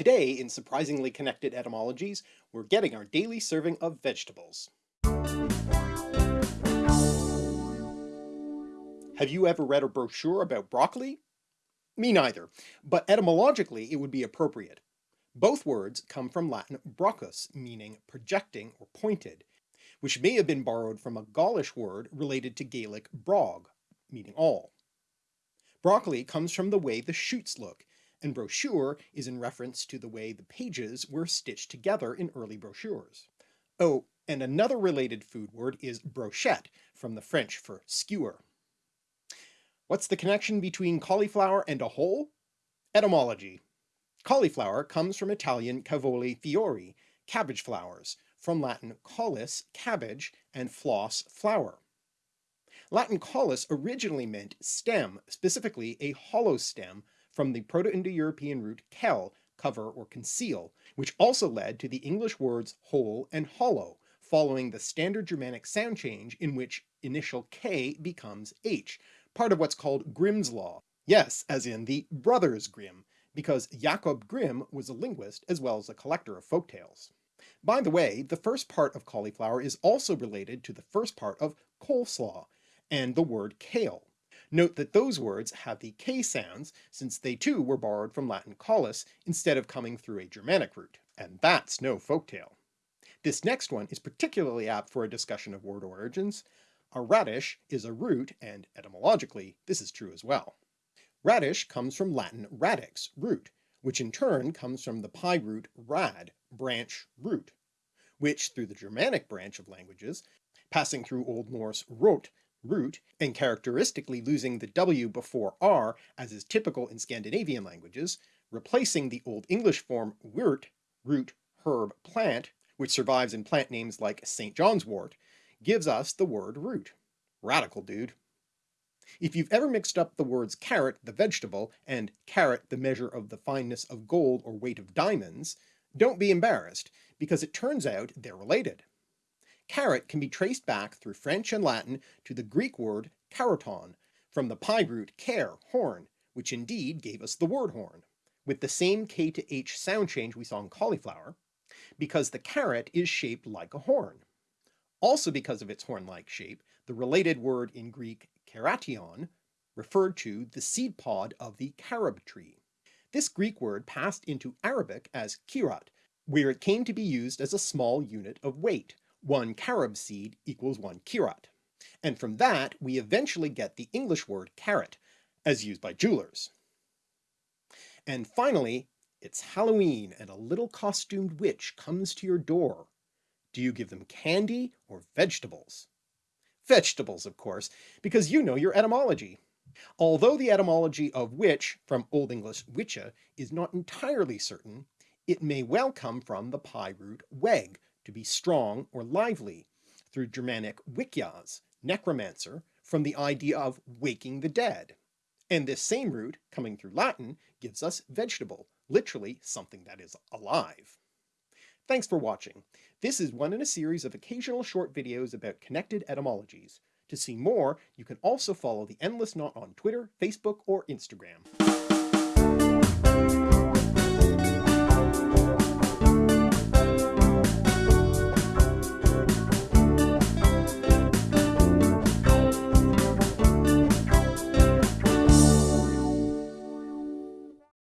Today, in Surprisingly Connected Etymologies, we're getting our daily serving of vegetables. Have you ever read a brochure about broccoli? Me neither, but etymologically it would be appropriate. Both words come from Latin broccus, meaning projecting or pointed, which may have been borrowed from a Gaulish word related to Gaelic brog, meaning awl. Broccoli comes from the way the shoots look, and brochure is in reference to the way the pages were stitched together in early brochures. Oh, and another related food word is brochette, from the French for skewer. What's the connection between cauliflower and a hole? Etymology. Cauliflower comes from Italian cavoli fiori, cabbage flowers, from Latin caulis, cabbage, and flos, flower. Latin caulis originally meant stem, specifically a hollow stem from the Proto-Indo-European root kel, cover or conceal, which also led to the English words hole and hollow, following the standard Germanic sound change in which initial k becomes h, part of what's called Grimm's Law. Yes, as in the Brothers Grimm, because Jakob Grimm was a linguist as well as a collector of folktales. By the way, the first part of cauliflower is also related to the first part of coleslaw, and the word kale. Note that those words have the k sounds since they too were borrowed from Latin caulis instead of coming through a Germanic root, and that's no folktale. This next one is particularly apt for a discussion of word origins, a radish is a root, and etymologically this is true as well. Radish comes from Latin radix, root, which in turn comes from the PIE root rad, branch, root, which through the Germanic branch of languages, passing through Old Norse rot, root, and characteristically losing the W before R as is typical in Scandinavian languages, replacing the Old English form wyrt, root, herb, plant, which survives in plant names like St. John's wort, gives us the word root. Radical, dude. If you've ever mixed up the words carrot, the vegetable, and carat, the measure of the fineness of gold or weight of diamonds, don't be embarrassed, because it turns out they're related. Carrot can be traced back through French and Latin to the Greek word karoton, from the PIE root ker, horn, which indeed gave us the word horn, with the same K to H sound change we saw in cauliflower, because the carrot is shaped like a horn. Also because of its horn-like shape, the related word in Greek keration referred to the seed pod of the carob tree. This Greek word passed into Arabic as kirat, where it came to be used as a small unit of weight. One carob seed equals one kirat. And from that we eventually get the English word carat, as used by jewelers. And finally, it's Halloween and a little costumed witch comes to your door. Do you give them candy or vegetables? Vegetables, of course, because you know your etymology. Although the etymology of witch, from Old English wicce, is not entirely certain, it may well come from the PIE root weg, to be strong or lively, through Germanic wikias, necromancer, from the idea of waking the dead. And this same root, coming through Latin, gives us vegetable, literally something that is alive. Thanks for watching. This is one in a series of occasional short videos about connected etymologies. To see more, you can also follow the Endless Knot on Twitter, Facebook, or Instagram.